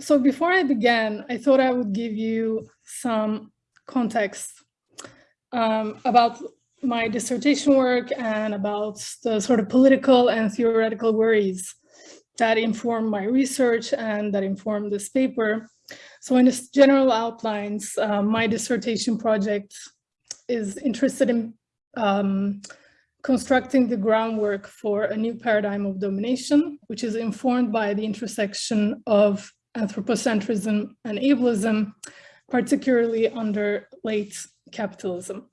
so before I began, I thought I would give you some context um, about my dissertation work and about the sort of political and theoretical worries that inform my research and that inform this paper. So in its general outlines, uh, my dissertation project is interested in um, constructing the groundwork for a new paradigm of domination, which is informed by the intersection of anthropocentrism and ableism, particularly under late capitalism.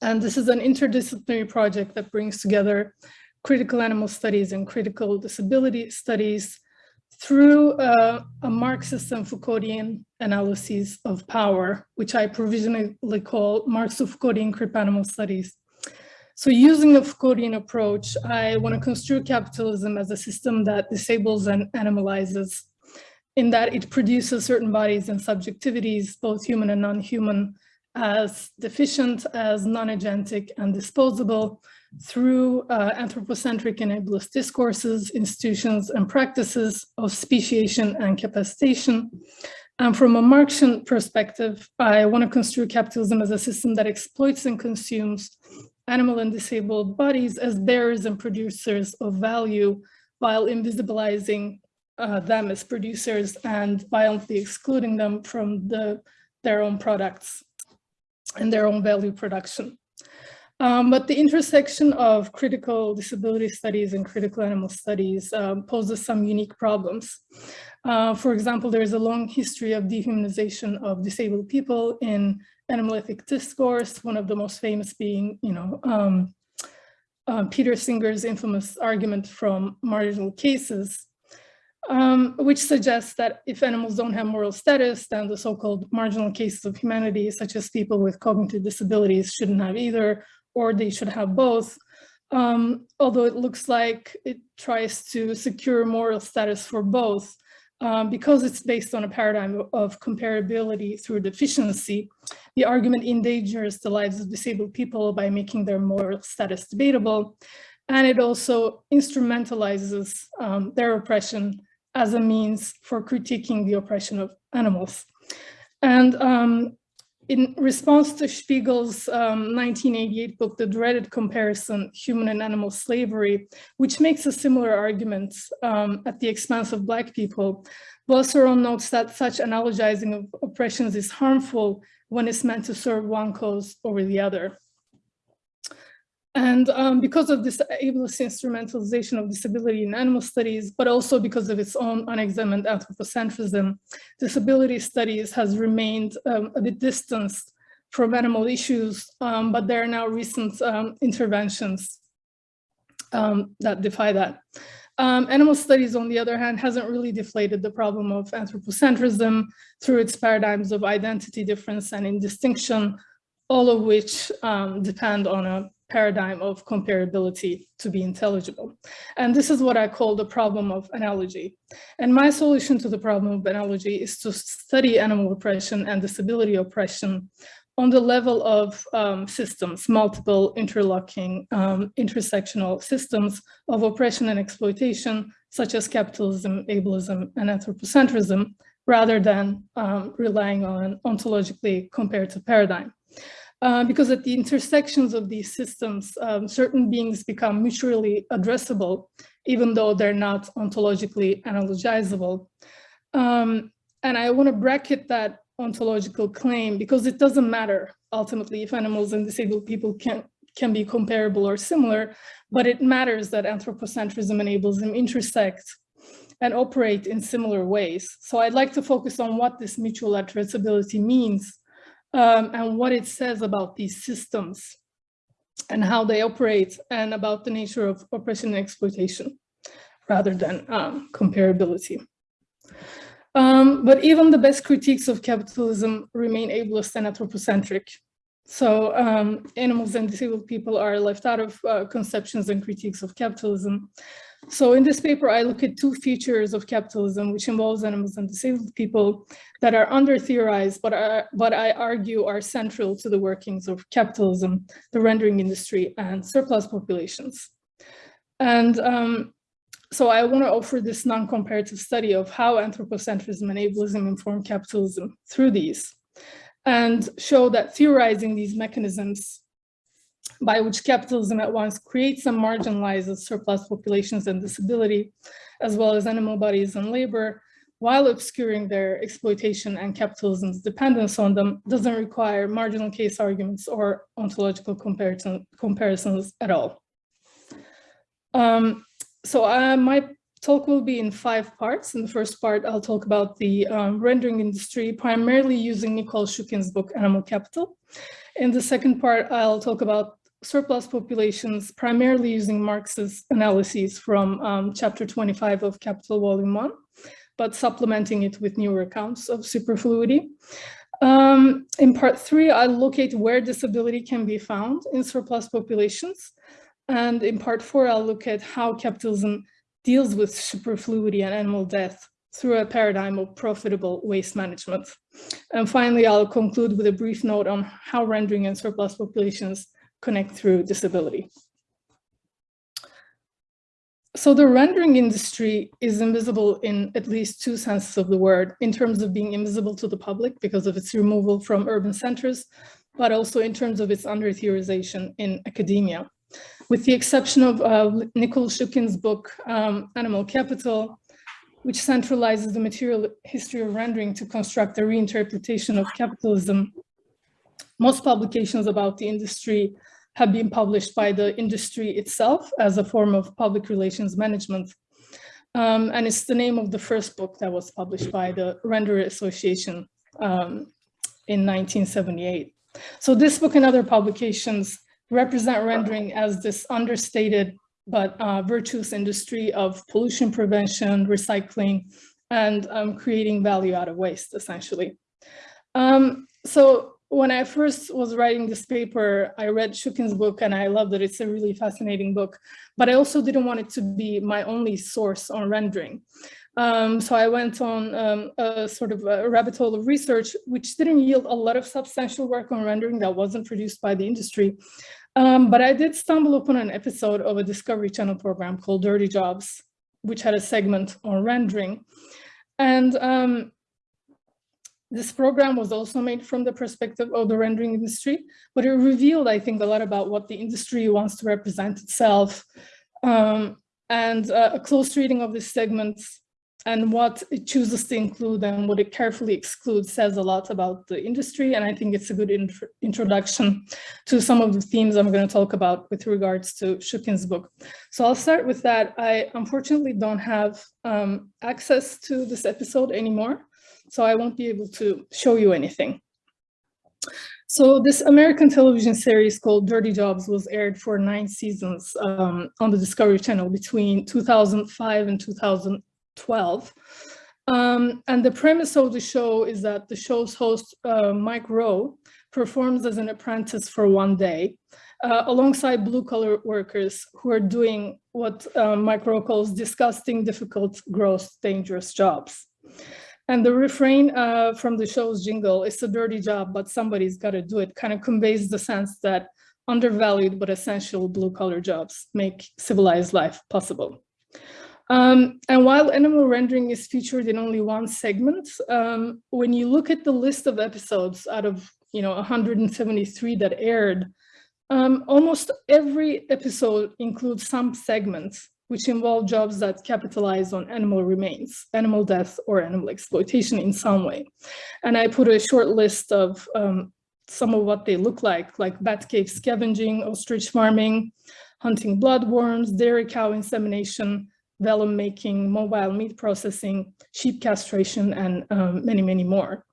And this is an interdisciplinary project that brings together critical animal studies and critical disability studies through uh, a Marxist and Foucauldian analysis of power, which I provisionally call Marxist-Foucauldian crip animal studies. So using the Foucauldian approach, I want to construe capitalism as a system that disables and animalizes in that it produces certain bodies and subjectivities, both human and non-human, as deficient, as non-agentic and disposable through uh, anthropocentric and ableist discourses, institutions, and practices of speciation and capacitation. And from a Marxian perspective, I want to construe capitalism as a system that exploits and consumes animal and disabled bodies as bearers and producers of value while invisibilizing uh, them as producers and violently excluding them from the, their own products and their own value production. Um, but the intersection of critical disability studies and critical animal studies um, poses some unique problems. Uh, for example, there is a long history of dehumanization of disabled people in animal ethic discourse, one of the most famous being, you know, um, uh, Peter Singer's infamous argument from marginal cases, um, which suggests that if animals don't have moral status, then the so-called marginal cases of humanity, such as people with cognitive disabilities, shouldn't have either, or they should have both. Um, although it looks like it tries to secure moral status for both, um, because it's based on a paradigm of comparability through deficiency, the argument endangers the lives of disabled people by making their moral status debatable. And it also instrumentalizes um, their oppression as a means for critiquing the oppression of animals. And um, in response to Spiegel's um, 1988 book, The Dreaded Comparison, Human and Animal Slavery, which makes a similar argument um, at the expense of Black people, Boisseron notes that such analogizing of oppressions is harmful when it's meant to serve one cause over the other. And um, because of this ableist instrumentalization of disability in animal studies, but also because of its own unexamined anthropocentrism, disability studies has remained um, a bit distanced from animal issues, um, but there are now recent um, interventions um, that defy that. Um, animal studies, on the other hand, hasn't really deflated the problem of anthropocentrism through its paradigms of identity difference and indistinction, all of which depend on a paradigm of comparability to be intelligible. And this is what I call the problem of analogy. And my solution to the problem of analogy is to study animal oppression and disability oppression on the level of um, systems, multiple interlocking um, intersectional systems of oppression and exploitation, such as capitalism, ableism, and anthropocentrism, rather than um, relying on ontologically comparative paradigm. Uh, because at the intersections of these systems, um, certain beings become mutually addressable, even though they're not ontologically analogizable. Um, and I want to bracket that ontological claim because it doesn't matter ultimately if animals and disabled people can, can be comparable or similar, but it matters that anthropocentrism and ableism intersect and operate in similar ways. So I'd like to focus on what this mutual addressability means um, and what it says about these systems and how they operate and about the nature of oppression and exploitation rather than um, comparability. Um, but even the best critiques of capitalism remain ableist and anthropocentric. So um, animals and disabled people are left out of uh, conceptions and critiques of capitalism. So in this paper, I look at two features of capitalism, which involves animals and disabled people that are under-theorized, but, are, but I argue are central to the workings of capitalism, the rendering industry, and surplus populations. And um, so I want to offer this non-comparative study of how anthropocentrism and ableism inform capitalism through these and show that theorizing these mechanisms by which capitalism at once creates and marginalizes surplus populations and disability, as well as animal bodies and labor, while obscuring their exploitation and capitalism's dependence on them, doesn't require marginal case arguments or ontological comparison, comparisons at all. Um, so uh, my talk will be in five parts. In the first part, I'll talk about the um, rendering industry, primarily using Nicole Shukin's book, Animal Capital. In the second part, I'll talk about surplus populations, primarily using Marx's analyses from um, chapter 25 of Capital Volume 1, but supplementing it with newer accounts of superfluity. Um, in part three, I'll locate where disability can be found in surplus populations. And in part four, I'll look at how capitalism deals with superfluity and animal death through a paradigm of profitable waste management. And finally, I'll conclude with a brief note on how rendering and surplus populations connect through disability. So the rendering industry is invisible in at least two senses of the word, in terms of being invisible to the public because of its removal from urban centers, but also in terms of its under-theorization in academia. With the exception of uh, Nicole Shukin's book, um, Animal Capital, which centralizes the material history of rendering to construct a reinterpretation of capitalism, most publications about the industry have been published by the industry itself as a form of public relations management. Um, and it's the name of the first book that was published by the Renderer Association um, in 1978. So this book and other publications represent rendering as this understated but uh, virtuous industry of pollution prevention, recycling, and um, creating value out of waste, essentially. Um, so when I first was writing this paper, I read Shukin's book and I loved it. It's a really fascinating book, but I also didn't want it to be my only source on rendering. Um, so I went on um, a sort of a rabbit hole of research, which didn't yield a lot of substantial work on rendering that wasn't produced by the industry. Um, but I did stumble upon an episode of a Discovery Channel program called Dirty Jobs, which had a segment on rendering. And um, this program was also made from the perspective of the rendering industry, but it revealed, I think, a lot about what the industry wants to represent itself. Um, and uh, a close reading of this segment and what it chooses to include and what it carefully excludes says a lot about the industry. And I think it's a good int introduction to some of the themes I'm going to talk about with regards to Shukin's book. So I'll start with that. I unfortunately don't have um, access to this episode anymore so I won't be able to show you anything. So this American television series called Dirty Jobs was aired for nine seasons um, on the Discovery Channel between 2005 and 2012. Um, and the premise of the show is that the show's host, uh, Mike Rowe, performs as an apprentice for one day uh, alongside blue collar workers who are doing what uh, Mike Rowe calls disgusting, difficult, gross, dangerous jobs. And the refrain uh, from the show's jingle, it's a dirty job, but somebody's got to do it, kind of conveys the sense that undervalued but essential blue collar jobs make civilized life possible. Um, and while animal rendering is featured in only one segment, um, when you look at the list of episodes out of you know 173 that aired, um, almost every episode includes some segments which involve jobs that capitalize on animal remains, animal death or animal exploitation in some way. And I put a short list of um, some of what they look like, like bat cave scavenging, ostrich farming, hunting bloodworms, dairy cow insemination, vellum making, mobile meat processing, sheep castration, and um, many, many more.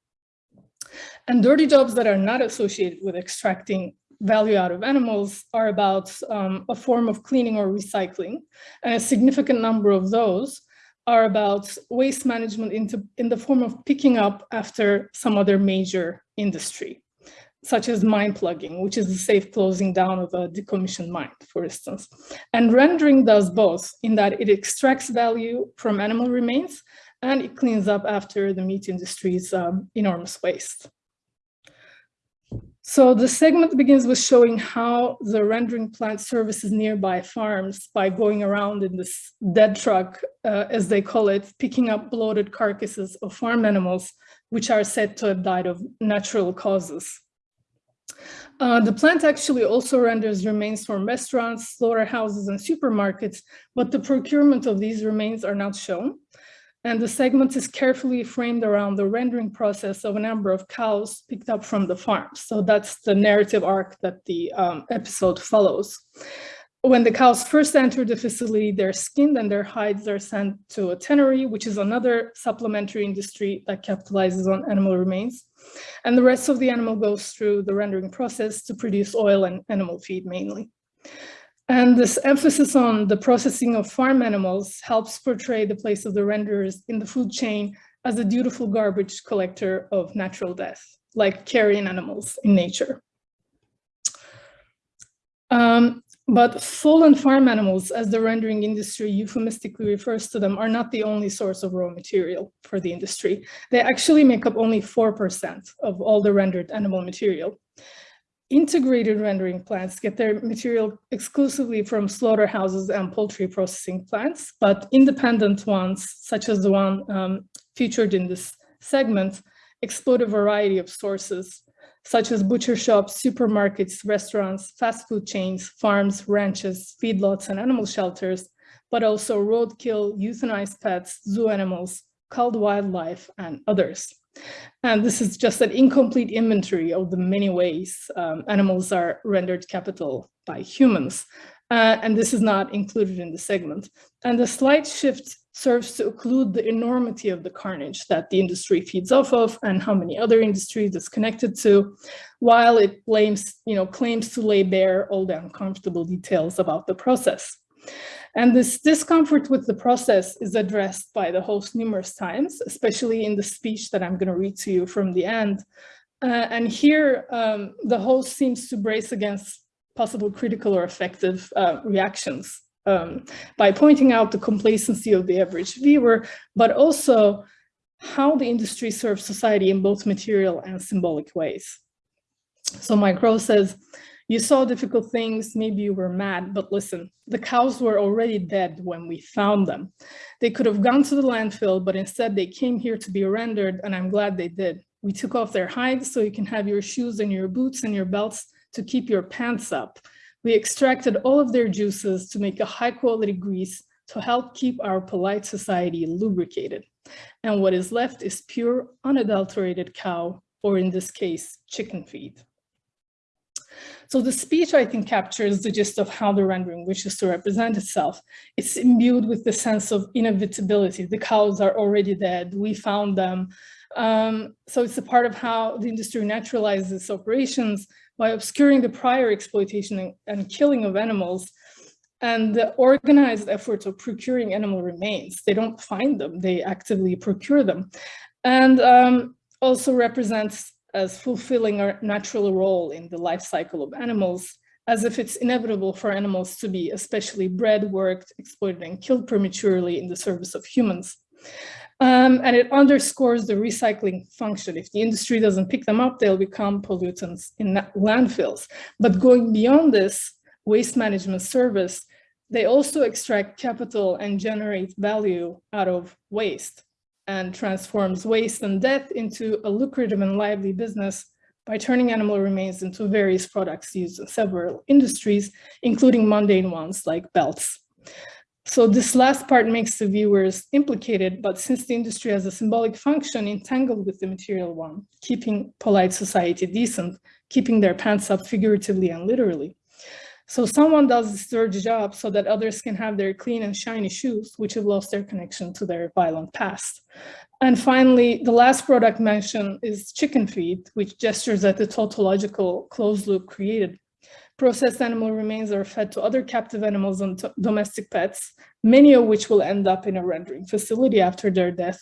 And dirty jobs that are not associated with extracting value out of animals are about um, a form of cleaning or recycling. And a significant number of those are about waste management into, in the form of picking up after some other major industry, such as mine plugging, which is the safe closing down of a decommissioned mine, for instance. And rendering does both in that it extracts value from animal remains and it cleans up after the meat industry's um, enormous waste. So the segment begins with showing how the rendering plant services nearby farms by going around in this dead truck, uh, as they call it, picking up bloated carcasses of farm animals, which are said to have died of natural causes. Uh, the plant actually also renders remains from restaurants, slaughterhouses, and supermarkets, but the procurement of these remains are not shown. And the segment is carefully framed around the rendering process of a number of cows picked up from the farm. So that's the narrative arc that the um, episode follows. When the cows first enter the facility, they're skinned and their hides are sent to a tannery, which is another supplementary industry that capitalizes on animal remains. And the rest of the animal goes through the rendering process to produce oil and animal feed mainly. And this emphasis on the processing of farm animals helps portray the place of the renderers in the food chain as a dutiful garbage collector of natural death, like carrion animals in nature. Um, but fallen farm animals, as the rendering industry euphemistically refers to them, are not the only source of raw material for the industry. They actually make up only 4% of all the rendered animal material. Integrated rendering plants get their material exclusively from slaughterhouses and poultry processing plants, but independent ones, such as the one um, featured in this segment, exploit a variety of sources such as butcher shops, supermarkets, restaurants, fast food chains, farms, ranches, feedlots, and animal shelters, but also roadkill, euthanized pets, zoo animals, culled wildlife, and others. And this is just an incomplete inventory of the many ways um, animals are rendered capital by humans. Uh, and this is not included in the segment. And the slight shift serves to occlude the enormity of the carnage that the industry feeds off of and how many other industries it's connected to, while it blames, you know, claims to lay bare all the uncomfortable details about the process. And this discomfort with the process is addressed by the host numerous times, especially in the speech that I'm going to read to you from the end. Uh, and here, um, the host seems to brace against possible critical or effective uh, reactions um, by pointing out the complacency of the average viewer, but also how the industry serves society in both material and symbolic ways. So Mike says, you saw difficult things, maybe you were mad, but listen, the cows were already dead when we found them. They could have gone to the landfill, but instead they came here to be rendered, and I'm glad they did. We took off their hides so you can have your shoes and your boots and your belts to keep your pants up. We extracted all of their juices to make a high quality grease to help keep our polite society lubricated. And what is left is pure, unadulterated cow, or in this case, chicken feed. So the speech, I think, captures the gist of how the rendering wishes to represent itself. It's imbued with the sense of inevitability. The cows are already dead. We found them. Um, so it's a part of how the industry naturalizes operations by obscuring the prior exploitation and killing of animals and the organized efforts of procuring animal remains. They don't find them, they actively procure them. And um, also represents as fulfilling our natural role in the life cycle of animals, as if it's inevitable for animals to be especially bred, worked, exploited, and killed prematurely in the service of humans. Um, and it underscores the recycling function. If the industry doesn't pick them up, they'll become pollutants in landfills. But going beyond this waste management service, they also extract capital and generate value out of waste and transforms waste and death into a lucrative and lively business by turning animal remains into various products used in several industries, including mundane ones like belts. So this last part makes the viewers implicated, but since the industry has a symbolic function entangled with the material one, keeping polite society decent, keeping their pants up figuratively and literally. So someone does this dirty job so that others can have their clean and shiny shoes, which have lost their connection to their violent past. And finally, the last product mentioned is chicken feed, which gestures at the tautological closed loop created processed animal remains are fed to other captive animals and domestic pets, many of which will end up in a rendering facility after their death.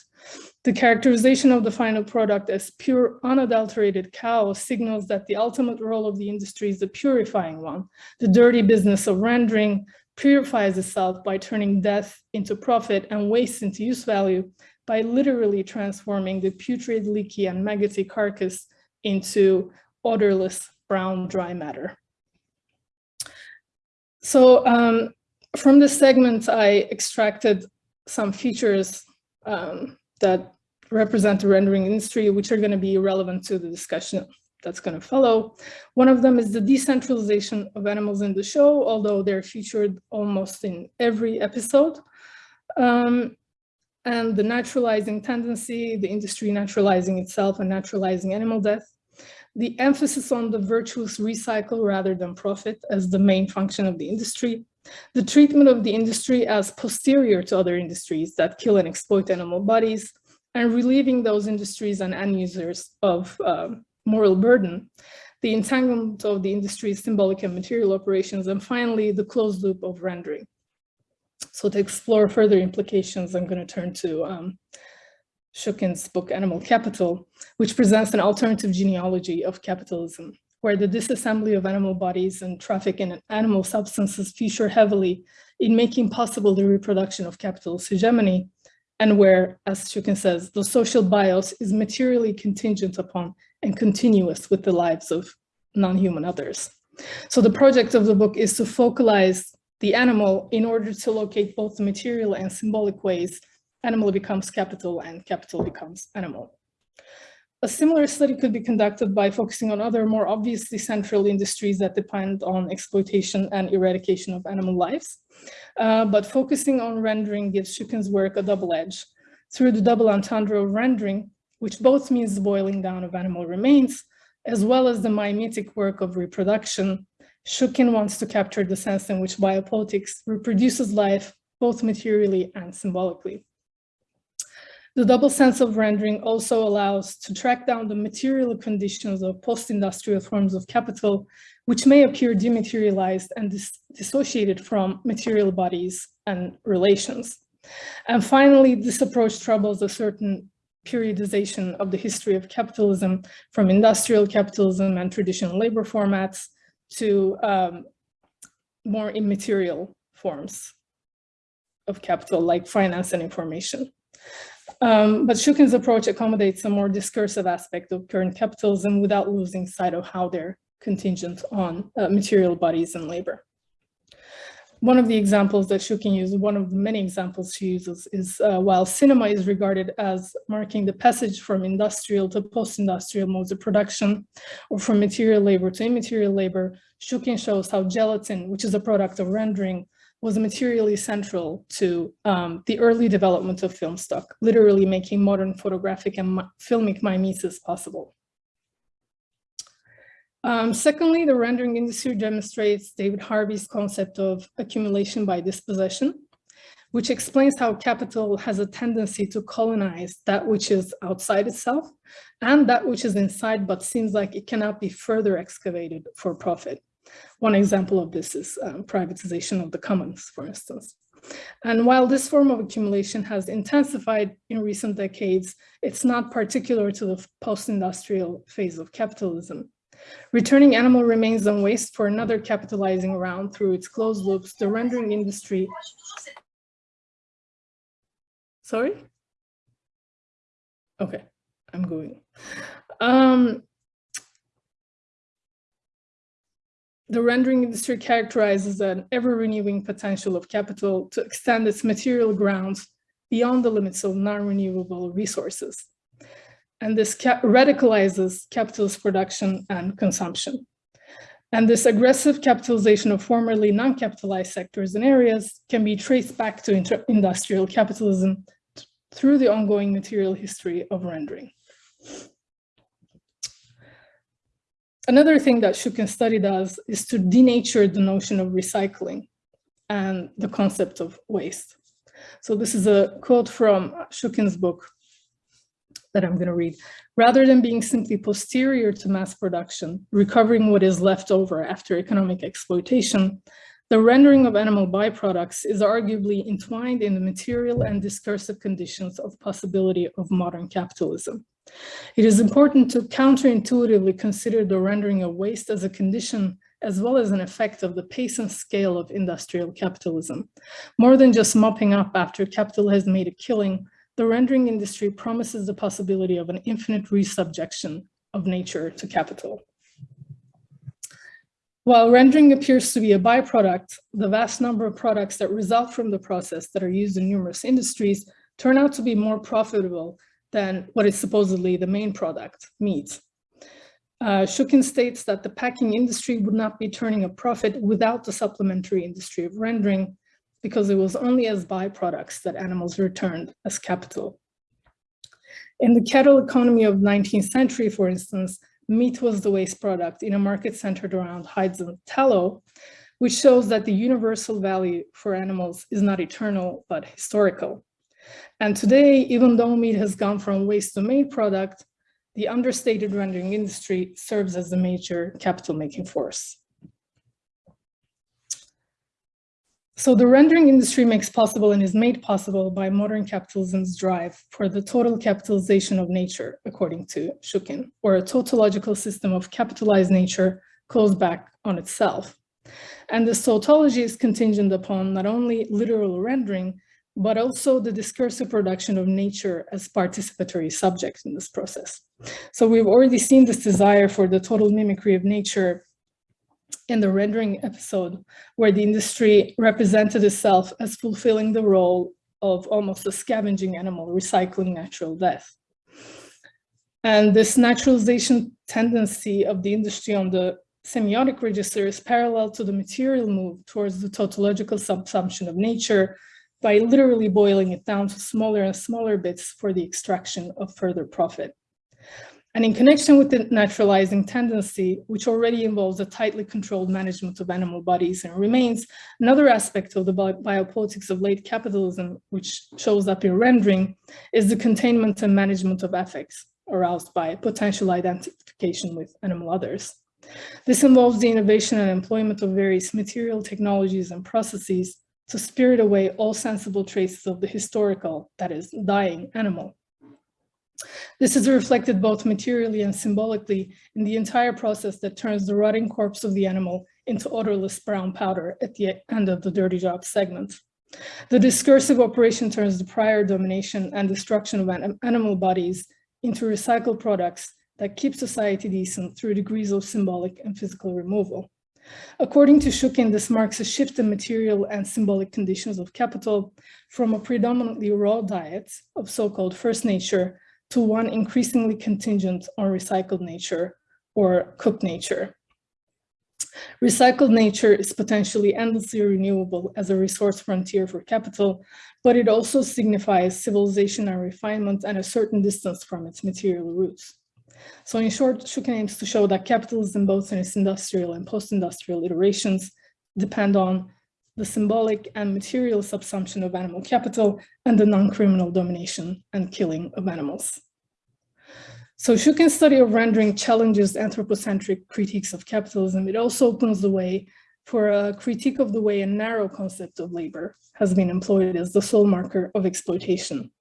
The characterization of the final product as pure, unadulterated cow signals that the ultimate role of the industry is the purifying one. The dirty business of rendering purifies itself by turning death into profit and waste into use value by literally transforming the putrid, leaky, and maggoty carcass into odorless brown dry matter. So um, from this segment, I extracted some features um, that represent the rendering industry, which are going to be relevant to the discussion that's going to follow. One of them is the decentralization of animals in the show, although they're featured almost in every episode. Um, and the naturalizing tendency, the industry naturalizing itself and naturalizing animal death. The emphasis on the virtuous recycle rather than profit as the main function of the industry. The treatment of the industry as posterior to other industries that kill and exploit animal bodies and relieving those industries and end users of uh, moral burden, the entanglement of the industry's symbolic and material operations, and finally, the closed loop of rendering. So to explore further implications, I'm going to turn to um, Shukin's book, Animal Capital, which presents an alternative genealogy of capitalism, where the disassembly of animal bodies and traffic in animal substances feature heavily in making possible the reproduction of capitalist hegemony, and where, as Shukin says, the social bios is materially contingent upon and continuous with the lives of non-human others. So the project of the book is to focalize the animal in order to locate both the material and symbolic ways animal becomes capital and capital becomes animal. A similar study could be conducted by focusing on other more obviously central industries that depend on exploitation and eradication of animal lives. Uh, but focusing on rendering gives Shukin's work a double edge. Through the double entendre of rendering, which both means the boiling down of animal remains, as well as the mimetic work of reproduction, Shukin wants to capture the sense in which biopolitics reproduces life both materially and symbolically. The double sense of rendering also allows to track down the material conditions of post-industrial forms of capital, which may appear dematerialized and dis dissociated from material bodies and relations. And finally, this approach troubles a certain periodization of the history of capitalism from industrial capitalism and traditional labor formats to um, more immaterial forms of capital like finance and information. Um, but Shukin's approach accommodates a more discursive aspect of current capitalism without losing sight of how they're contingent on uh, material bodies and labor. One of the examples that Shukin uses, one of the many examples she uses is uh, while cinema is regarded as marking the passage from industrial to post-industrial modes of production or from material labor to immaterial labor, Shukin shows how gelatin, which is a product of rendering, was materially central to um, the early development of film stock, literally making modern photographic and filmic mimesis possible. Um, secondly, the rendering industry demonstrates David Harvey's concept of accumulation by dispossession, which explains how capital has a tendency to colonize that which is outside itself and that which is inside but seems like it cannot be further excavated for profit. One example of this is um, privatization of the commons, for instance. And while this form of accumulation has intensified in recent decades, it's not particular to the post-industrial phase of capitalism. Returning animal remains on waste for another capitalizing round through its closed loops, the rendering industry. Sorry? Okay, I'm going. Um, the rendering industry characterizes an ever-renewing potential of capital to extend its material grounds beyond the limits of non-renewable resources. And this ca radicalizes capitalist production and consumption. And this aggressive capitalization of formerly non-capitalized sectors and areas can be traced back to industrial capitalism through the ongoing material history of rendering. Another thing that Shukin study does is to denature the notion of recycling and the concept of waste. So this is a quote from Shukin's book that I'm going to read. Rather than being simply posterior to mass production, recovering what is left over after economic exploitation, the rendering of animal byproducts is arguably entwined in the material and discursive conditions of possibility of modern capitalism. It is important to counterintuitively consider the rendering of waste as a condition as well as an effect of the pace and scale of industrial capitalism. More than just mopping up after capital has made a killing, the rendering industry promises the possibility of an infinite resubjection of nature to capital. While rendering appears to be a byproduct, the vast number of products that result from the process that are used in numerous industries turn out to be more profitable than what is supposedly the main product, meat. Uh, Shukin states that the packing industry would not be turning a profit without the supplementary industry of rendering because it was only as byproducts that animals returned as capital. In the cattle economy of 19th century, for instance, meat was the waste product in a market centered around hides and tallow, which shows that the universal value for animals is not eternal, but historical. And today, even though meat has gone from waste to main product, the understated rendering industry serves as a major capital-making force. So the rendering industry makes possible and is made possible by modern capitalism's drive for the total capitalization of nature, according to Shukin, or a tautological system of capitalized nature closed back on itself. And this tautology is contingent upon not only literal rendering, but also the discursive production of nature as participatory subject in this process. So we've already seen this desire for the total mimicry of nature in the rendering episode, where the industry represented itself as fulfilling the role of almost a scavenging animal, recycling natural death. And this naturalization tendency of the industry on the semiotic register is parallel to the material move towards the tautological subsumption of nature by literally boiling it down to smaller and smaller bits for the extraction of further profit. And in connection with the naturalizing tendency, which already involves a tightly controlled management of animal bodies and remains, another aspect of the biopolitics of late capitalism, which shows up in rendering, is the containment and management of affects aroused by potential identification with animal others. This involves the innovation and employment of various material technologies and processes to spirit away all sensible traces of the historical, that is, dying animal. This is reflected both materially and symbolically in the entire process that turns the rotting corpse of the animal into odorless brown powder at the end of the dirty job segment. The discursive operation turns the prior domination and destruction of animal bodies into recycled products that keep society decent through degrees of symbolic and physical removal. According to Shukin, this marks a shift in material and symbolic conditions of capital from a predominantly raw diet of so-called first nature to one increasingly contingent on recycled nature or cooked nature. Recycled nature is potentially endlessly renewable as a resource frontier for capital, but it also signifies civilization and refinement and a certain distance from its material roots. So in short, Shukin aims to show that capitalism, both in its industrial and post-industrial iterations, depend on the symbolic and material subsumption of animal capital and the non-criminal domination and killing of animals. So Shukin's study of rendering challenges anthropocentric critiques of capitalism. It also opens the way for a critique of the way a narrow concept of labor has been employed as the sole marker of exploitation.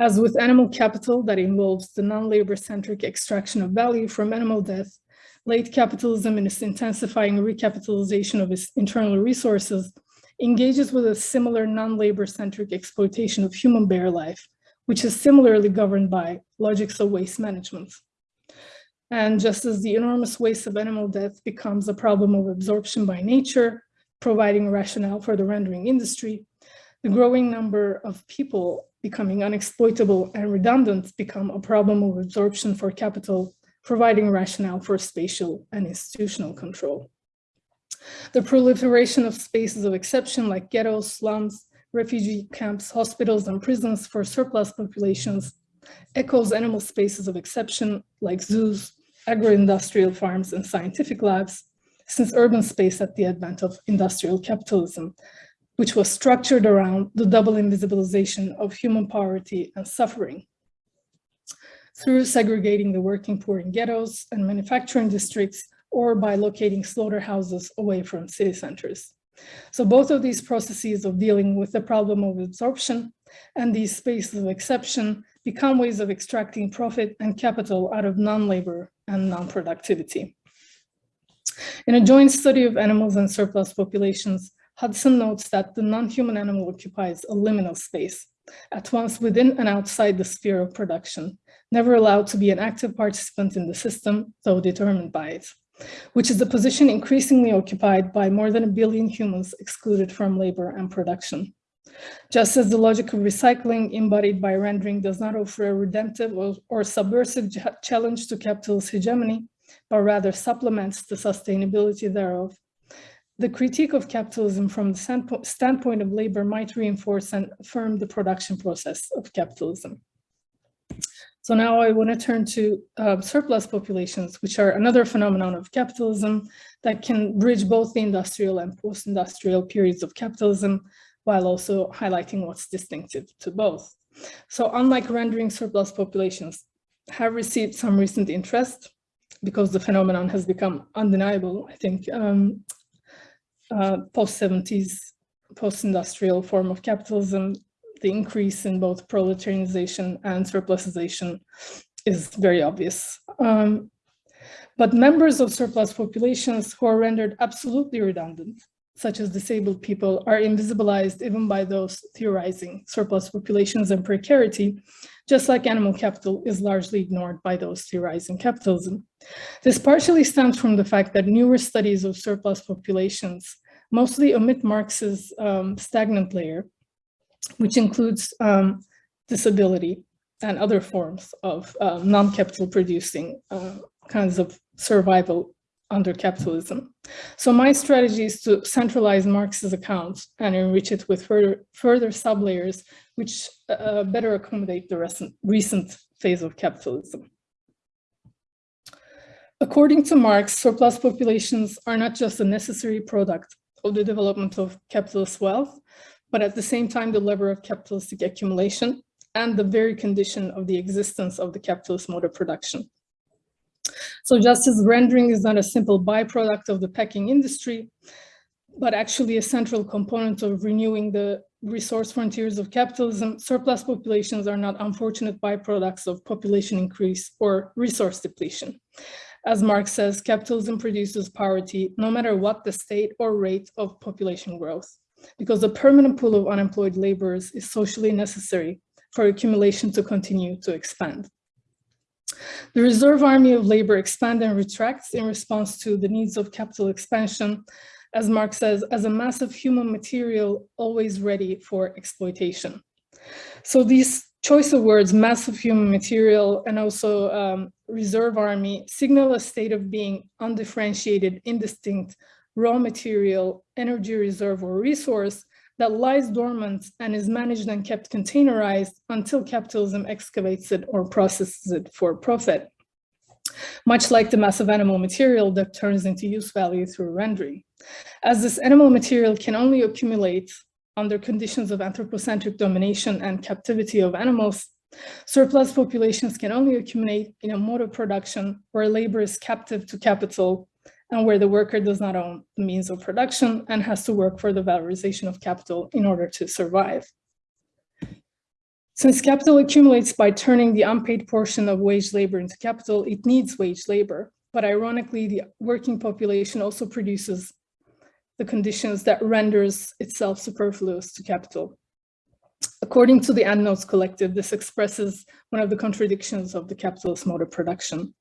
As with animal capital that involves the non-labor-centric extraction of value from animal death, late capitalism in its intensifying recapitalization of its internal resources engages with a similar non-labor-centric exploitation of human bare life, which is similarly governed by logics of waste management. And just as the enormous waste of animal death becomes a problem of absorption by nature, providing rationale for the rendering industry, the growing number of people becoming unexploitable and redundant become a problem of absorption for capital, providing rationale for spatial and institutional control. The proliferation of spaces of exception like ghettos, slums, refugee camps, hospitals, and prisons for surplus populations echoes animal spaces of exception like zoos, agro-industrial farms, and scientific labs, since urban space at the advent of industrial capitalism which was structured around the double invisibilization of human poverty and suffering. Through segregating the working poor in ghettos and manufacturing districts, or by locating slaughterhouses away from city centers. So both of these processes of dealing with the problem of absorption and these spaces of exception become ways of extracting profit and capital out of non-labor and non-productivity. In a joint study of animals and surplus populations, Hudson notes that the non-human animal occupies a liminal space, at once within and outside the sphere of production, never allowed to be an active participant in the system, though determined by it. which is a position increasingly occupied by more than a billion humans excluded from labor and production. Just as the logic of recycling embodied by rendering does not offer a redemptive or, or subversive challenge to capitalist hegemony, but rather supplements the sustainability thereof, the critique of capitalism from the standpoint of labor might reinforce and affirm the production process of capitalism. So now I want to turn to uh, surplus populations, which are another phenomenon of capitalism that can bridge both the industrial and post-industrial periods of capitalism, while also highlighting what's distinctive to both. So unlike rendering surplus populations have received some recent interest because the phenomenon has become undeniable, I think, um, uh, post-70s, post-industrial form of capitalism, the increase in both proletarianization and surplusization is very obvious. Um, but members of surplus populations who are rendered absolutely redundant, such as disabled people, are invisibilized even by those theorizing surplus populations and precarity, just like animal capital is largely ignored by those theorizing capitalism. This partially stems from the fact that newer studies of surplus populations mostly omit Marx's um, stagnant layer, which includes um, disability and other forms of uh, non-capital producing uh, kinds of survival under capitalism. So my strategy is to centralize Marx's accounts and enrich it with further, further sublayers, which uh, better accommodate the recent, recent phase of capitalism. According to Marx, surplus populations are not just a necessary product of the development of capitalist wealth, but at the same time, the lever of capitalistic accumulation and the very condition of the existence of the capitalist mode of production. So just as rendering is not a simple byproduct of the packing industry, but actually a central component of renewing the resource frontiers of capitalism, surplus populations are not unfortunate byproducts of population increase or resource depletion. As Marx says, capitalism produces poverty no matter what the state or rate of population growth because the permanent pool of unemployed laborers is socially necessary for accumulation to continue to expand. The reserve army of labor expands and retracts in response to the needs of capital expansion, as Marx says, as a massive human material always ready for exploitation. So these choice of words, massive human material, and also um, reserve army signal a state of being undifferentiated, indistinct, raw material, energy reserve or resource that lies dormant and is managed and kept containerized until capitalism excavates it or processes it for profit. Much like the massive animal material that turns into use value through rendering. As this animal material can only accumulate under conditions of anthropocentric domination and captivity of animals, surplus populations can only accumulate in a mode of production where labor is captive to capital and where the worker does not own the means of production and has to work for the valorization of capital in order to survive. Since capital accumulates by turning the unpaid portion of wage labor into capital, it needs wage labor. But ironically, the working population also produces the conditions that renders itself superfluous to capital. According to the Endnotes Collective, this expresses one of the contradictions of the capitalist mode of production.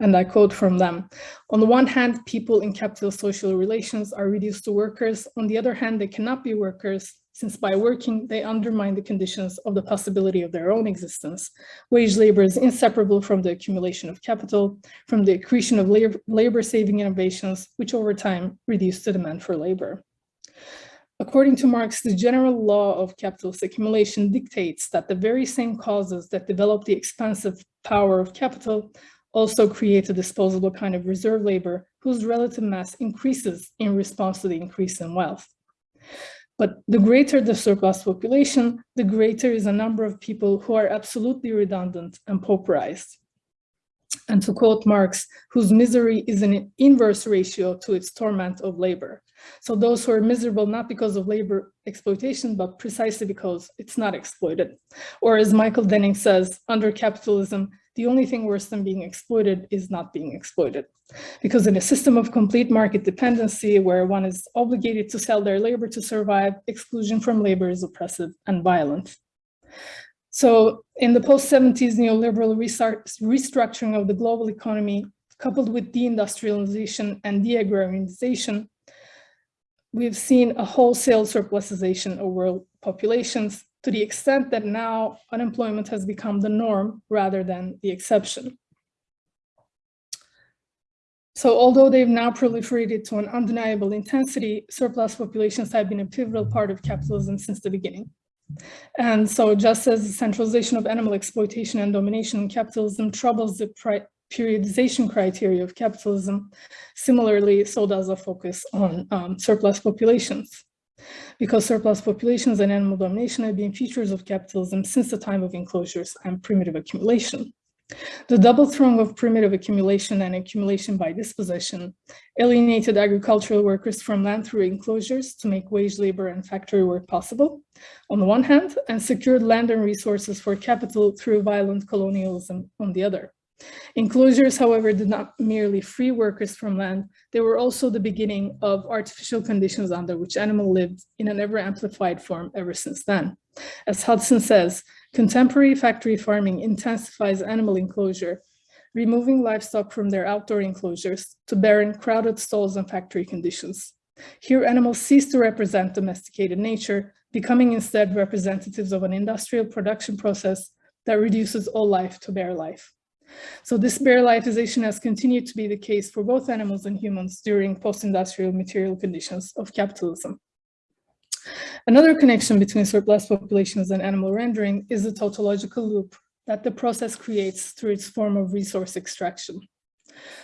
And I quote from them, on the one hand, people in capitalist social relations are reduced to workers. On the other hand, they cannot be workers since by working, they undermine the conditions of the possibility of their own existence. Wage labor is inseparable from the accumulation of capital, from the accretion of labor-saving innovations, which over time reduce the demand for labor. According to Marx, the general law of capitalist accumulation dictates that the very same causes that develop the expansive power of capital also create a disposable kind of reserve labor whose relative mass increases in response to the increase in wealth. But the greater the surplus population, the greater is the number of people who are absolutely redundant and pauperized. And to quote Marx, whose misery is an inverse ratio to its torment of labor. So those who are miserable not because of labor exploitation, but precisely because it's not exploited. Or as Michael Denning says, under capitalism, the only thing worse than being exploited is not being exploited. Because in a system of complete market dependency where one is obligated to sell their labor to survive, exclusion from labor is oppressive and violent. So in the post-70s neoliberal restructuring of the global economy, coupled with deindustrialization and deagrarianization, we've seen a wholesale surplusization of world populations to the extent that now unemployment has become the norm rather than the exception. So although they've now proliferated to an undeniable intensity, surplus populations have been a pivotal part of capitalism since the beginning. And so just as the centralization of animal exploitation and domination in capitalism troubles the periodization criteria of capitalism, similarly, so does a focus on um, surplus populations. Because surplus populations and animal domination have been features of capitalism since the time of enclosures and primitive accumulation. The double throng of primitive accumulation and accumulation by dispossession alienated agricultural workers from land through enclosures to make wage labor and factory work possible, on the one hand, and secured land and resources for capital through violent colonialism on the other. Enclosures, however, did not merely free workers from land, they were also the beginning of artificial conditions under which animal lived in an ever amplified form ever since then. As Hudson says, contemporary factory farming intensifies animal enclosure, removing livestock from their outdoor enclosures to barren, crowded stalls and factory conditions. Here, animals cease to represent domesticated nature, becoming instead representatives of an industrial production process that reduces all life to bare life. So this bare lifeization has continued to be the case for both animals and humans during post-industrial material conditions of capitalism. Another connection between surplus populations and animal rendering is the tautological loop that the process creates through its form of resource extraction.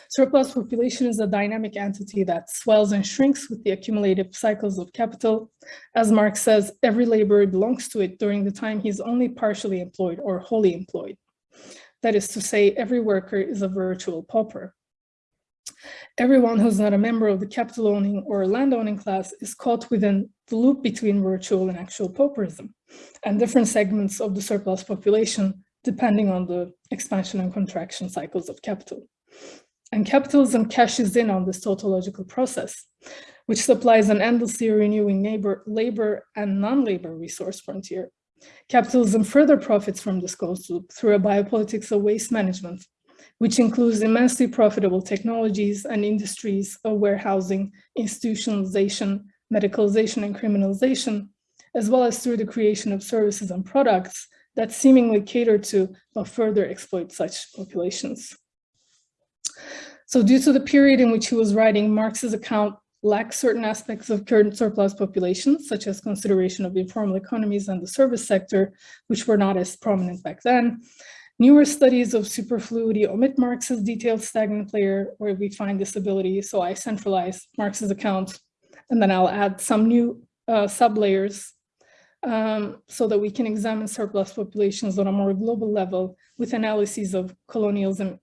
Surplus population is a dynamic entity that swells and shrinks with the accumulative cycles of capital. As Marx says, every laborer belongs to it during the time he's only partially employed or wholly employed. That is to say, every worker is a virtual pauper. Everyone who's not a member of the capital owning or land owning class is caught within the loop between virtual and actual pauperism and different segments of the surplus population depending on the expansion and contraction cycles of capital. And capitalism cashes in on this tautological process, which supplies an endlessly renewing labor, labor and non-labor resource frontier Capitalism further profits from this closed loop through a biopolitics of waste management, which includes immensely profitable technologies and industries of warehousing, institutionalization, medicalization, and criminalization, as well as through the creation of services and products that seemingly cater to but further exploit such populations. So due to the period in which he was writing, Marx's account lack certain aspects of current surplus populations, such as consideration of informal economies and the service sector, which were not as prominent back then. Newer studies of superfluity omit Marx's detailed stagnant layer where we find this disability. So I centralize Marx's account and then I'll add some new uh, sublayers um, so that we can examine surplus populations on a more global level with analyses of colonialism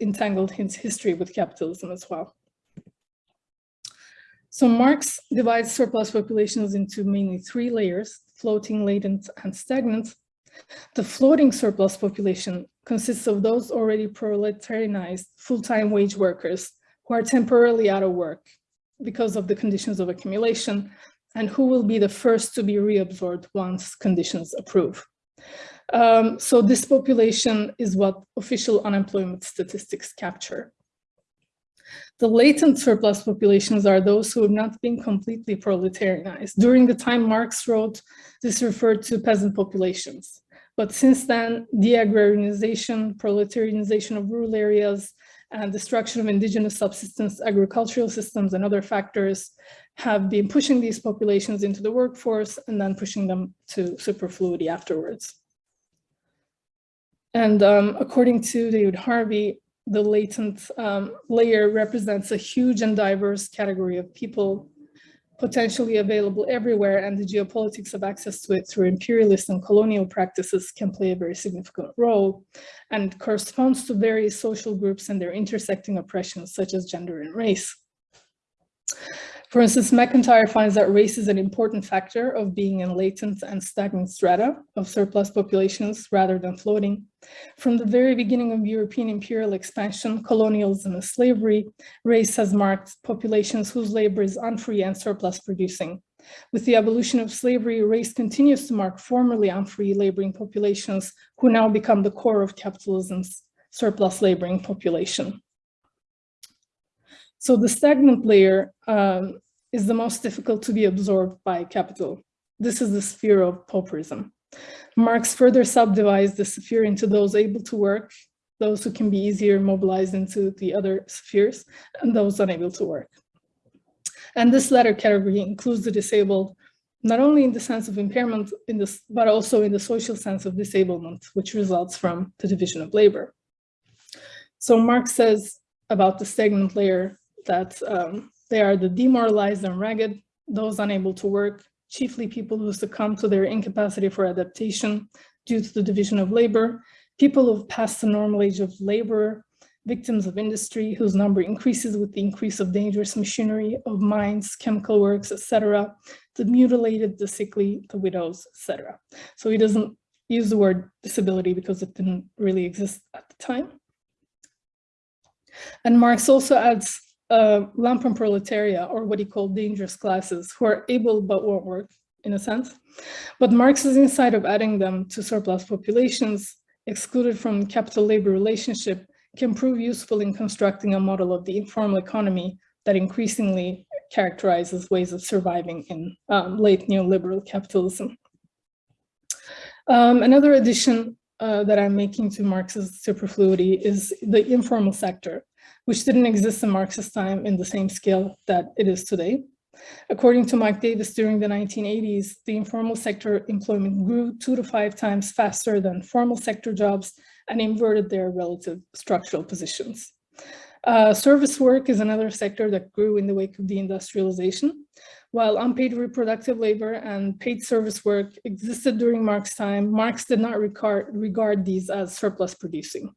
entangled history with capitalism as well. So Marx divides surplus populations into mainly three layers, floating, latent, and stagnant. The floating surplus population consists of those already proletarianized full-time wage workers who are temporarily out of work because of the conditions of accumulation and who will be the first to be reabsorbed once conditions approve. Um, so this population is what official unemployment statistics capture. The latent surplus populations are those who have not been completely proletarianized. During the time Marx wrote, this referred to peasant populations. But since then, deagrarianization, proletarianization of rural areas, and destruction of indigenous subsistence agricultural systems and other factors have been pushing these populations into the workforce and then pushing them to superfluity afterwards. And um, according to David Harvey, the latent um, layer represents a huge and diverse category of people potentially available everywhere and the geopolitics of access to it through imperialist and colonial practices can play a very significant role and corresponds to various social groups and their intersecting oppressions such as gender and race. For instance, McIntyre finds that race is an important factor of being in latent and stagnant strata of surplus populations rather than floating. From the very beginning of European imperial expansion, colonialism and slavery, race has marked populations whose labor is unfree and surplus producing. With the abolition of slavery, race continues to mark formerly unfree laboring populations who now become the core of capitalism's surplus laboring population. So the stagnant layer um, is the most difficult to be absorbed by capital. This is the sphere of pauperism. Marx further subdivides the sphere into those able to work, those who can be easier mobilized into the other spheres, and those unable to work. And this latter category includes the disabled, not only in the sense of impairment, in this, but also in the social sense of disablement, which results from the division of labor. So Marx says about the stagnant layer that um, they are the demoralized and ragged, those unable to work, chiefly people who succumb to their incapacity for adaptation due to the division of labor, people who've passed the normal age of labor, victims of industry whose number increases with the increase of dangerous machinery of mines, chemical works, etc., the mutilated, the sickly, the widows, etc. So he doesn't use the word disability because it didn't really exist at the time. And Marx also adds uh, Lumpenproletariat, or what he called dangerous classes, who are able but won't work, in a sense. But Marx's insight of adding them to surplus populations, excluded from capital-labor relationship, can prove useful in constructing a model of the informal economy that increasingly characterizes ways of surviving in um, late neoliberal capitalism. Um, another addition uh, that I'm making to Marx's superfluity is the informal sector, which didn't exist in Marx's time in the same scale that it is today. According to Mike Davis, during the 1980s, the informal sector employment grew two to five times faster than formal sector jobs and inverted their relative structural positions. Uh, service work is another sector that grew in the wake of the industrialization. While unpaid reproductive labor and paid service work existed during Marx's time, Marx did not regard, regard these as surplus producing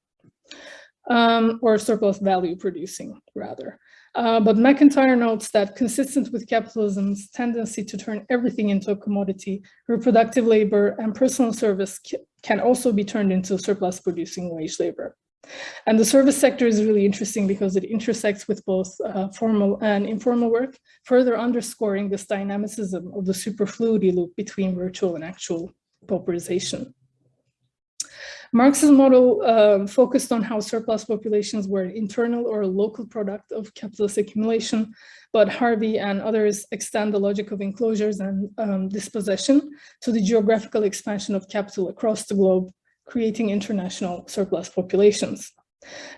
um, or surplus value producing rather. Uh, but McIntyre notes that consistent with capitalism's tendency to turn everything into a commodity, reproductive labor and personal service can also be turned into surplus producing wage labor. And the service sector is really interesting because it intersects with both uh, formal and informal work, further underscoring this dynamicism of the superfluity loop between virtual and actual pauperization. Marx's model uh, focused on how surplus populations were an internal or local product of capitalist accumulation, but Harvey and others extend the logic of enclosures and um, dispossession to the geographical expansion of capital across the globe, creating international surplus populations.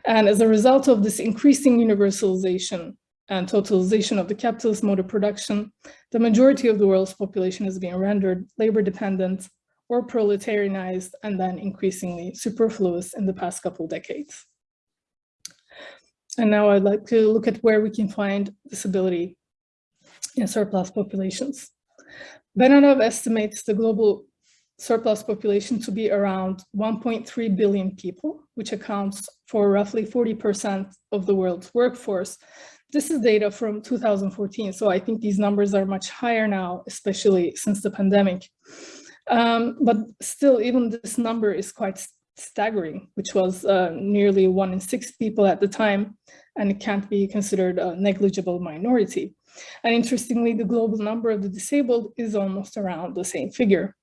And as a result of this increasing universalization and totalization of the capitalist mode of production, the majority of the world's population is being rendered labor dependent or proletarianized and then increasingly superfluous in the past couple decades. And now I'd like to look at where we can find disability in surplus populations. Benanav estimates the global surplus population to be around 1.3 billion people, which accounts for roughly 40% of the world's workforce. This is data from 2014, so I think these numbers are much higher now, especially since the pandemic. Um, but still, even this number is quite staggering, which was uh, nearly one in six people at the time, and it can't be considered a negligible minority. And interestingly, the global number of the disabled is almost around the same figure,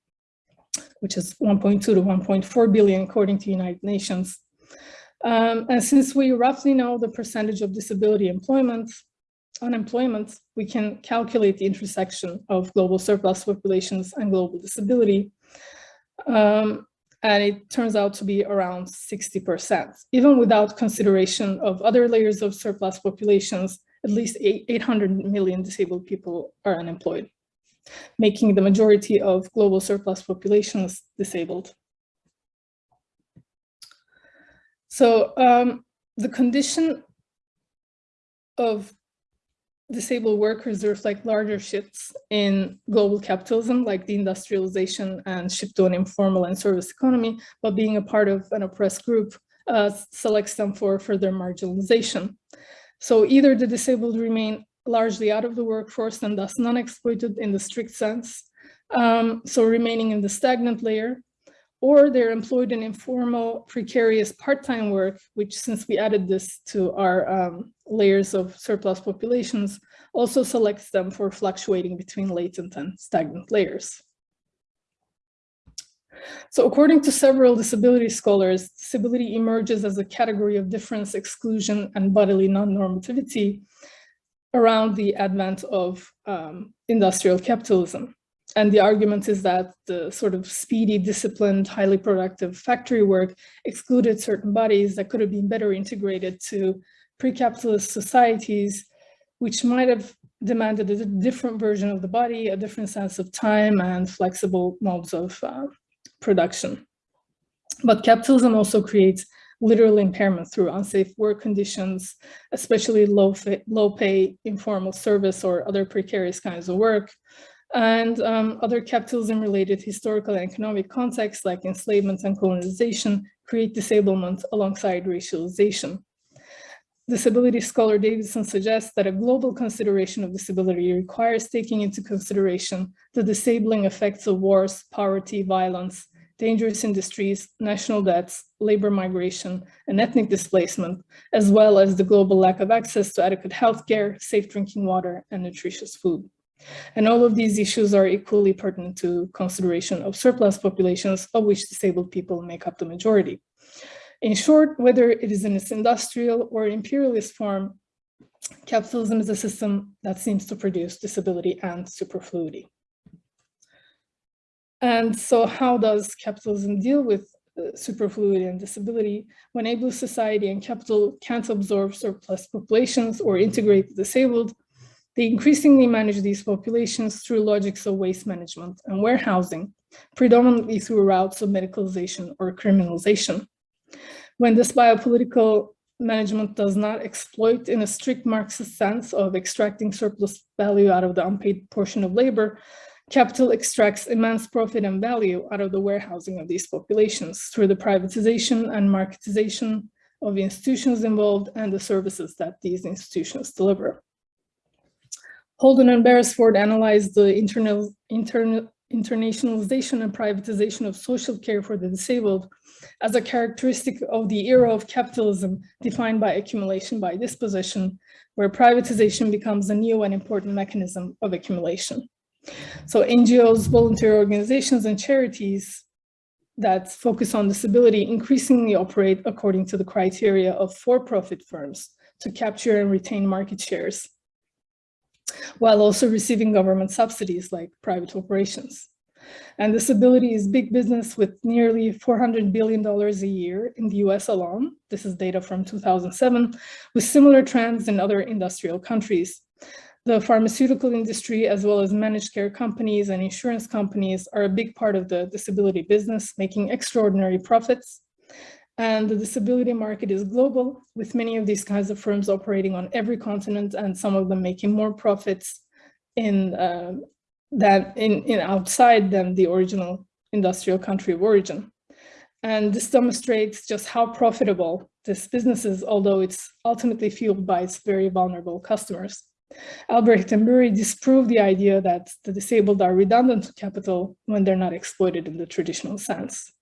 which is 1.2 to 1.4 billion, according to United Nations. Um, and since we roughly know the percentage of disability employment, unemployment, we can calculate the intersection of global surplus populations and global disability. Um, and it turns out to be around 60%. Even without consideration of other layers of surplus populations, at least 800 million disabled people are unemployed, making the majority of global surplus populations disabled. So um, the condition of disabled workers reflect larger shifts in global capitalism, like the industrialization and shift to an informal and service economy, but being a part of an oppressed group uh, selects them for further marginalization. So either the disabled remain largely out of the workforce and thus non-exploited in the strict sense, um, so remaining in the stagnant layer, or they're employed in informal, precarious part-time work, which since we added this to our um, layers of surplus populations, also selects them for fluctuating between latent and stagnant layers. So according to several disability scholars, disability emerges as a category of difference, exclusion, and bodily non-normativity around the advent of um, industrial capitalism. And the argument is that the sort of speedy, disciplined, highly productive factory work excluded certain bodies that could have been better integrated to pre-capitalist societies, which might have demanded a different version of the body, a different sense of time and flexible modes of uh, production. But capitalism also creates literal impairment through unsafe work conditions, especially low, low pay, informal service or other precarious kinds of work, and um, other capitalism-related historical and economic contexts like enslavement and colonization create disablement alongside racialization. Disability scholar Davidson suggests that a global consideration of disability requires taking into consideration the disabling effects of wars, poverty, violence, dangerous industries, national debts, labor migration, and ethnic displacement, as well as the global lack of access to adequate healthcare, safe drinking water, and nutritious food. And all of these issues are equally pertinent to consideration of surplus populations, of which disabled people make up the majority. In short, whether it is in its industrial or imperialist form, capitalism is a system that seems to produce disability and superfluity. And so how does capitalism deal with uh, superfluity and disability when able society and capital can't absorb surplus populations or integrate the disabled? They increasingly manage these populations through logics of waste management and warehousing, predominantly through routes of medicalization or criminalization. When this biopolitical management does not exploit in a strict Marxist sense of extracting surplus value out of the unpaid portion of labor, capital extracts immense profit and value out of the warehousing of these populations through the privatization and marketization of the institutions involved and the services that these institutions deliver. Holden and Beresford analyzed the internal, internal, internationalization and privatization of social care for the disabled as a characteristic of the era of capitalism defined by accumulation by dispossession, where privatization becomes a new and important mechanism of accumulation. So NGOs, volunteer organizations, and charities that focus on disability increasingly operate according to the criteria of for-profit firms to capture and retain market shares while also receiving government subsidies like private operations. And disability is big business with nearly $400 billion a year in the US alone. This is data from 2007, with similar trends in other industrial countries. The pharmaceutical industry, as well as managed care companies and insurance companies are a big part of the disability business, making extraordinary profits. And the disability market is global, with many of these kinds of firms operating on every continent and some of them making more profits in uh, that in, in outside than the original industrial country of origin. And this demonstrates just how profitable this business is, although it's ultimately fueled by its very vulnerable customers. Albrecht and Bury disproved the idea that the disabled are redundant to capital when they're not exploited in the traditional sense.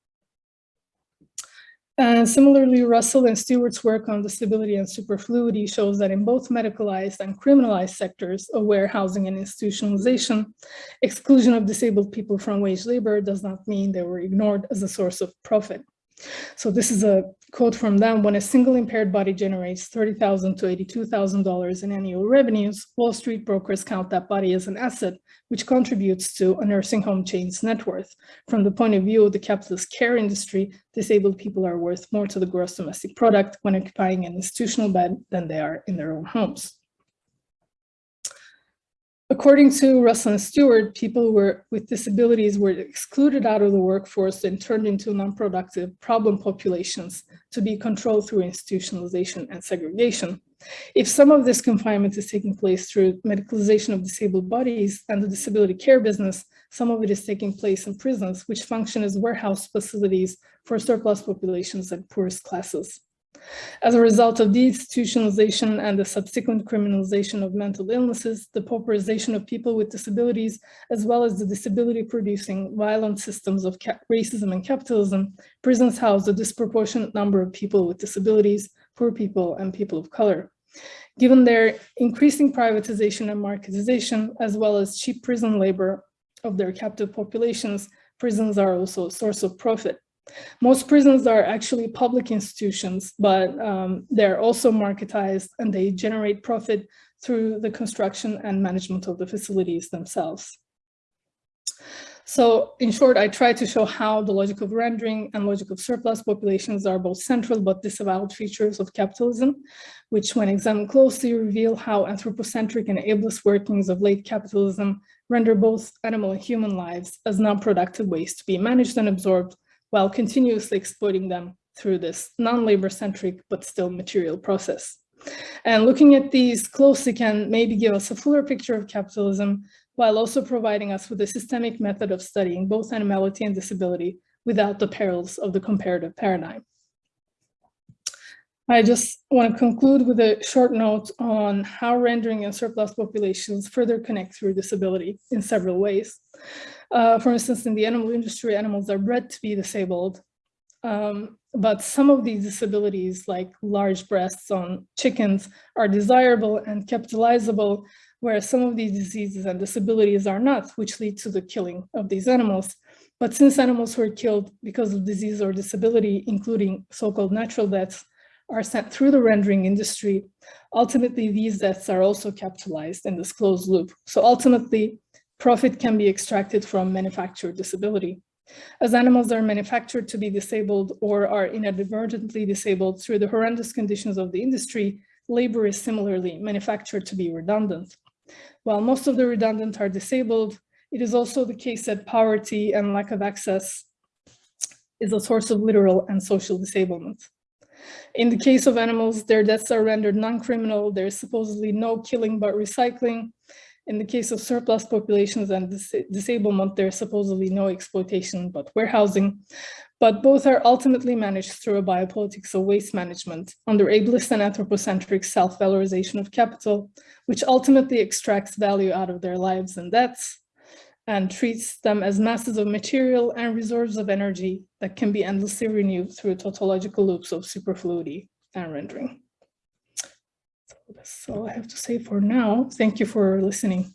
And similarly, Russell and Stewart's work on disability and superfluity shows that in both medicalized and criminalized sectors of warehousing and institutionalization, exclusion of disabled people from wage labor does not mean they were ignored as a source of profit. So this is a quote from them, when a single impaired body generates 30,000 to $82,000 in annual revenues, Wall Street brokers count that body as an asset, which contributes to a nursing home chain's net worth. From the point of view of the capitalist care industry, disabled people are worth more to the gross domestic product when occupying an institutional bed than they are in their own homes. According to Russell and Stewart, people were, with disabilities were excluded out of the workforce and turned into non-productive problem populations to be controlled through institutionalization and segregation. If some of this confinement is taking place through medicalization of disabled bodies and the disability care business, some of it is taking place in prisons, which function as warehouse facilities for surplus populations and poorest classes. As a result of deinstitutionalization and the subsequent criminalization of mental illnesses, the pauperization of people with disabilities, as well as the disability-producing violent systems of racism and capitalism, prisons house a disproportionate number of people with disabilities, poor people, and people of color. Given their increasing privatization and marketization, as well as cheap prison labor of their captive populations, prisons are also a source of profit. Most prisons are actually public institutions, but um, they're also marketized and they generate profit through the construction and management of the facilities themselves. So in short, I try to show how the logic of rendering and logic of surplus populations are both central but disavowed features of capitalism, which when examined closely reveal how anthropocentric and ableist workings of late capitalism render both animal and human lives as non-productive ways to be managed and absorbed while continuously exploiting them through this non-labor centric but still material process. And looking at these closely can maybe give us a fuller picture of capitalism while also providing us with a systemic method of studying both animality and disability without the perils of the comparative paradigm. I just want to conclude with a short note on how rendering and surplus populations further connect through disability in several ways. Uh, for instance, in the animal industry, animals are bred to be disabled, um, but some of these disabilities, like large breasts on chickens, are desirable and capitalizable, whereas some of these diseases and disabilities are not, which lead to the killing of these animals. But since animals were killed because of disease or disability, including so-called natural deaths, are sent through the rendering industry, ultimately these deaths are also capitalized in this closed loop. So ultimately, profit can be extracted from manufactured disability. As animals are manufactured to be disabled or are inadvertently disabled through the horrendous conditions of the industry, labor is similarly manufactured to be redundant. While most of the redundant are disabled, it is also the case that poverty and lack of access is a source of literal and social disablement. In the case of animals, their deaths are rendered non-criminal. There is supposedly no killing but recycling. In the case of surplus populations and dis disablement, there is supposedly no exploitation but warehousing. But both are ultimately managed through a biopolitics of waste management under ableist and anthropocentric self-valorization of capital, which ultimately extracts value out of their lives and deaths and treats them as masses of material and reserves of energy that can be endlessly renewed through tautological loops of superfluity and rendering. That's all I have to say for now. Thank you for listening.